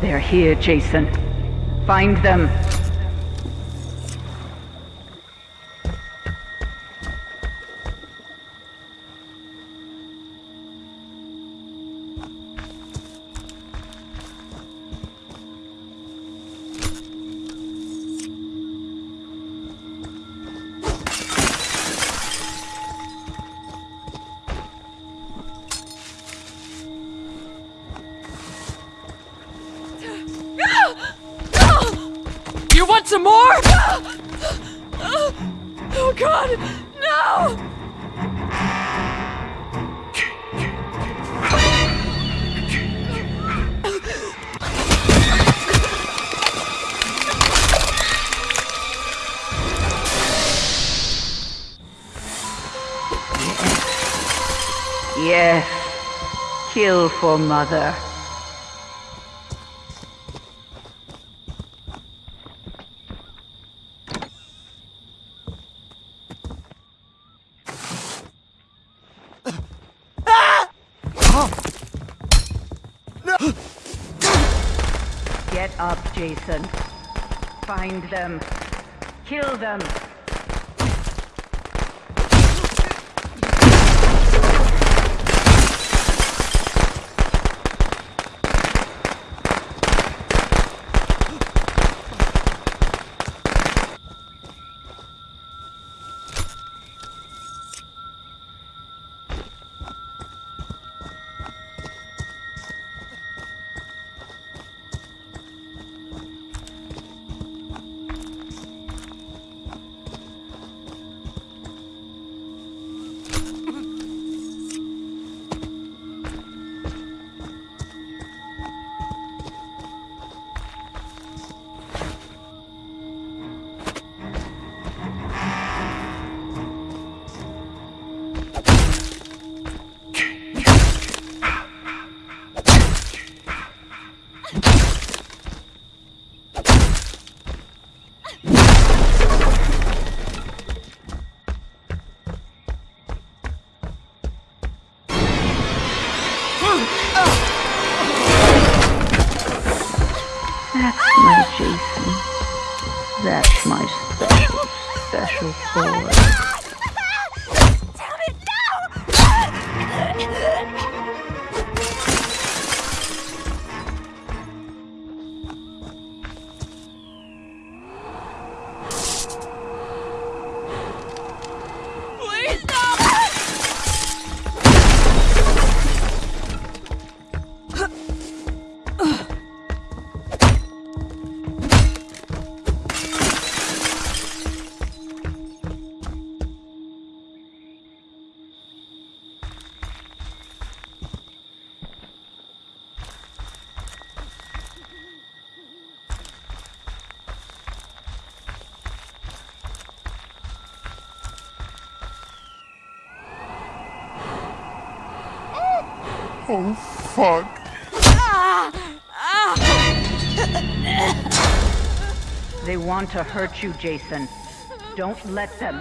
They're here, Jason. Find them. Some more? Oh god, no! Yes. Kill for mother. Get up, Jason. Find them. Kill them. That's my special, special boy. Oh, fuck. They want to hurt you, Jason. Don't let them.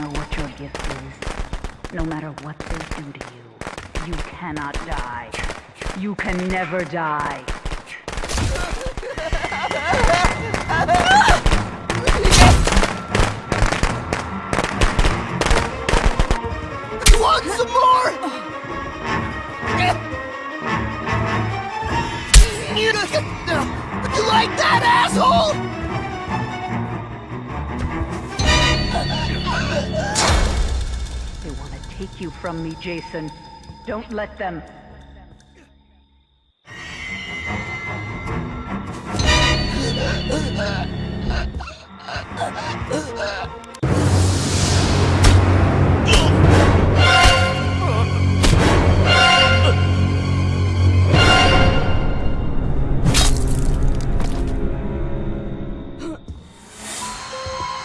Know what your gift is? No matter what they do to you, you cannot die. You can never die. You want some more? You, you like that, asshole? take you from me, Jason. Don't let them...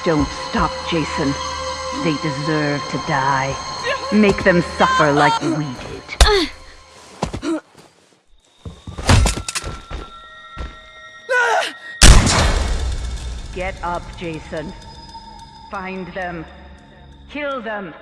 Don't stop, Jason. They deserve to die. Make them suffer like we did. Get up, Jason. Find them. Kill them.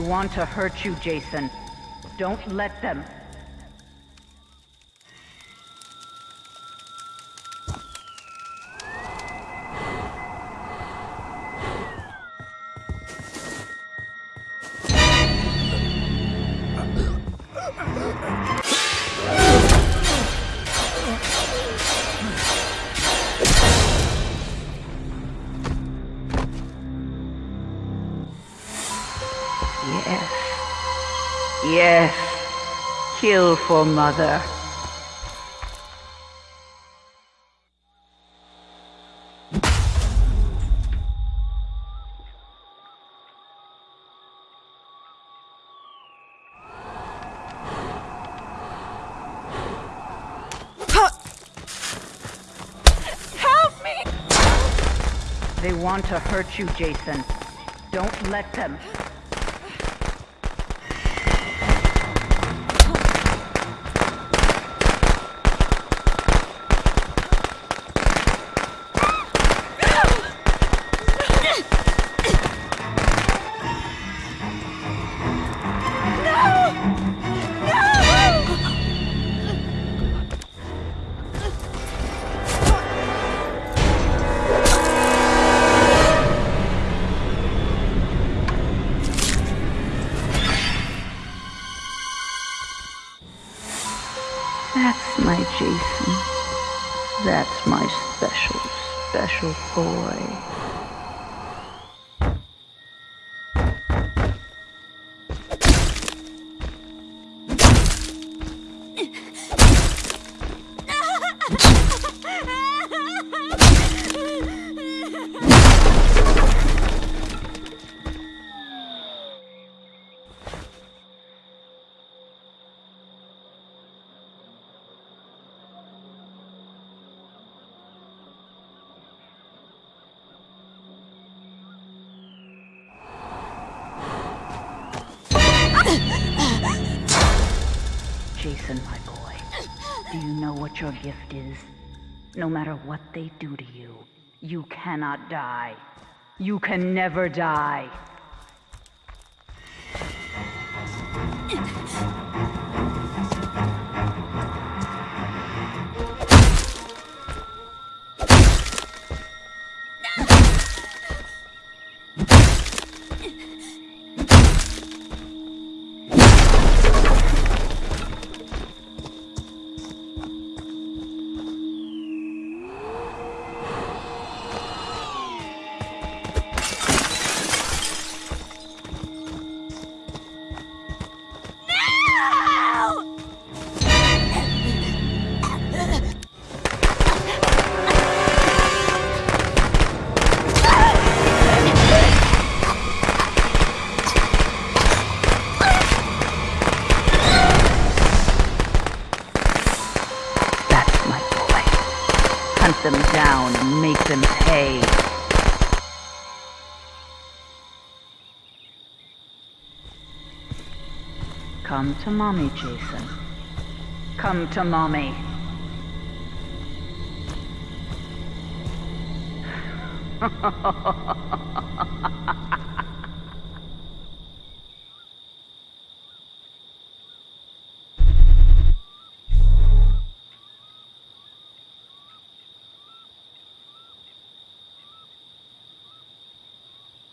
They want to hurt you, Jason. Don't let them. Yes. Yes. Kill for mother. Help me! They want to hurt you, Jason. Don't let them. Boy. Jason, my boy, do you know what your gift is? No matter what they do to you, you cannot die. You can never die. Hunt them down and make them pay. Come to mommy, Jason. Come to mommy.